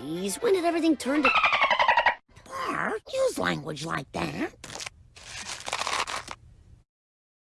Geez, when did everything turn to... Bart, use language like that.